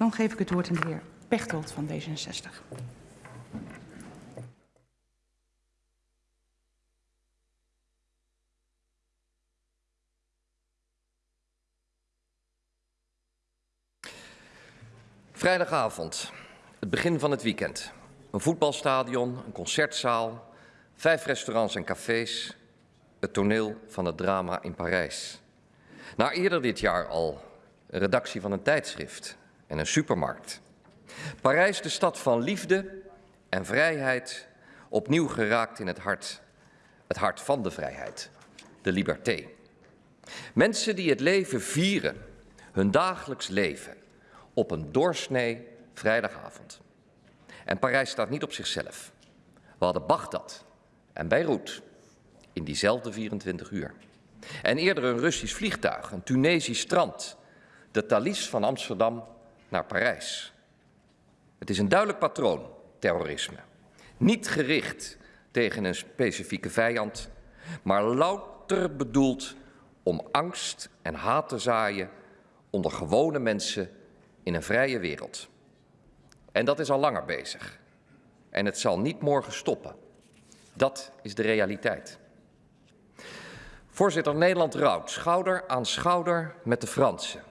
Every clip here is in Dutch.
Dan geef ik het woord aan de heer Pechtold van D66. Vrijdagavond, het begin van het weekend. Een voetbalstadion, een concertzaal, vijf restaurants en cafés. Het toneel van het drama in Parijs. Na eerder dit jaar al een redactie van een tijdschrift en een supermarkt. Parijs, de stad van liefde en vrijheid, opnieuw geraakt in het hart. Het hart van de vrijheid, de liberté. Mensen die het leven vieren, hun dagelijks leven, op een doorsnee vrijdagavond. En Parijs staat niet op zichzelf. We hadden Bagdad en Beirut in diezelfde 24 uur. En eerder een Russisch vliegtuig, een Tunesisch strand, de Thalys van Amsterdam naar Parijs. Het is een duidelijk patroon, terrorisme. Niet gericht tegen een specifieke vijand, maar louter bedoeld om angst en haat te zaaien onder gewone mensen in een vrije wereld. En dat is al langer bezig. En het zal niet morgen stoppen. Dat is de realiteit. Voorzitter, Nederland rouwt schouder aan schouder met de Fransen.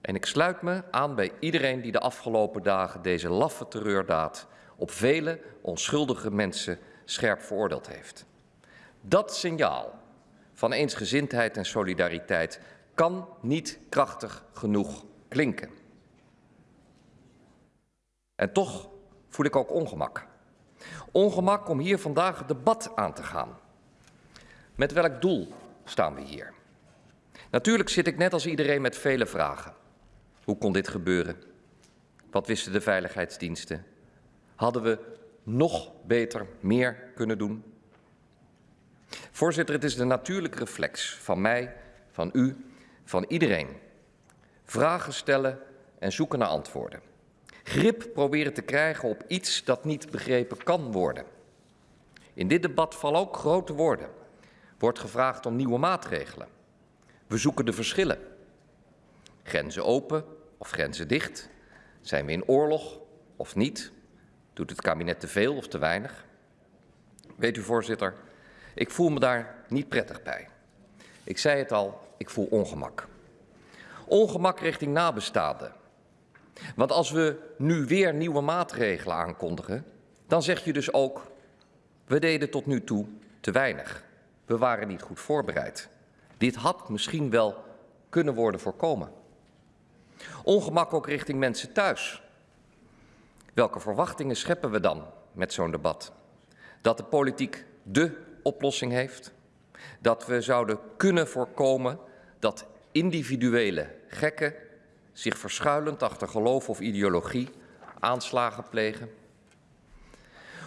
En ik sluit me aan bij iedereen die de afgelopen dagen deze laffe terreurdaad op vele onschuldige mensen scherp veroordeeld heeft. Dat signaal van eensgezindheid en solidariteit kan niet krachtig genoeg klinken. En toch voel ik ook ongemak. Ongemak om hier vandaag het debat aan te gaan. Met welk doel staan we hier? Natuurlijk zit ik net als iedereen met vele vragen. Hoe kon dit gebeuren? Wat wisten de veiligheidsdiensten? Hadden we nog beter meer kunnen doen? Voorzitter, het is de natuurlijke reflex van mij, van u, van iedereen. Vragen stellen en zoeken naar antwoorden. Grip proberen te krijgen op iets dat niet begrepen kan worden. In dit debat vallen ook grote woorden. Wordt gevraagd om nieuwe maatregelen. We zoeken de verschillen. Grenzen open of grenzen dicht? Zijn we in oorlog of niet? Doet het kabinet te veel of te weinig? Weet u, voorzitter, ik voel me daar niet prettig bij. Ik zei het al, ik voel ongemak. Ongemak richting nabestaanden. Want als we nu weer nieuwe maatregelen aankondigen, dan zeg je dus ook, we deden tot nu toe te weinig. We waren niet goed voorbereid. Dit had misschien wel kunnen worden voorkomen. Ongemak ook richting mensen thuis. Welke verwachtingen scheppen we dan met zo'n debat? Dat de politiek de oplossing heeft? Dat we zouden kunnen voorkomen dat individuele gekken zich verschuilend achter geloof of ideologie aanslagen plegen?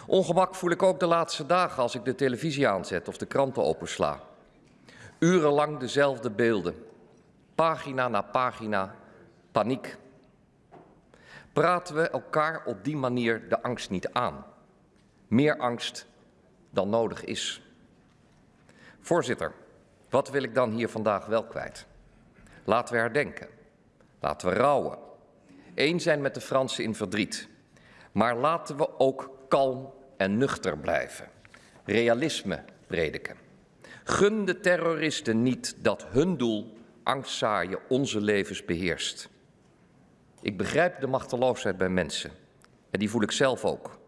Ongemak voel ik ook de laatste dagen als ik de televisie aanzet of de kranten opensla. Urenlang dezelfde beelden, pagina na pagina, paniek. Praten we elkaar op die manier de angst niet aan? Meer angst dan nodig is. Voorzitter, wat wil ik dan hier vandaag wel kwijt? Laten we herdenken. Laten we rouwen. Eén zijn met de Fransen in verdriet. Maar laten we ook kalm en nuchter blijven. Realisme prediken. Gun de terroristen niet dat hun doel angstzaaien onze levens beheerst. Ik begrijp de machteloosheid bij mensen. En die voel ik zelf ook.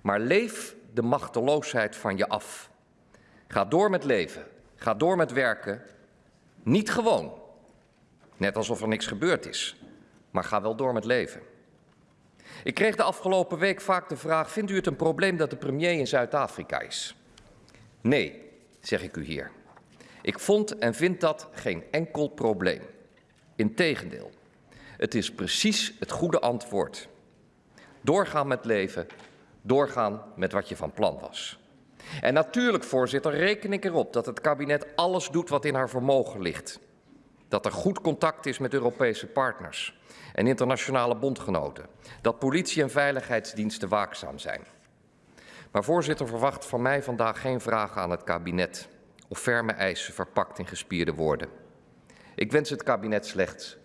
Maar leef de machteloosheid van je af. Ga door met leven. Ga door met werken. Niet gewoon. Net alsof er niks gebeurd is. Maar ga wel door met leven. Ik kreeg de afgelopen week vaak de vraag: Vindt u het een probleem dat de premier in Zuid-Afrika is? Nee, zeg ik u hier. Ik vond en vind dat geen enkel probleem. Integendeel, het is precies het goede antwoord. Doorgaan met leven, doorgaan met wat je van plan was. En natuurlijk, voorzitter, reken ik erop dat het kabinet alles doet wat in haar vermogen ligt. Dat er goed contact is met Europese partners en internationale bondgenoten. Dat politie en veiligheidsdiensten waakzaam zijn. Maar voorzitter verwacht van mij vandaag geen vragen aan het kabinet of ferme eisen verpakt in gespierde woorden. Ik wens het kabinet slechts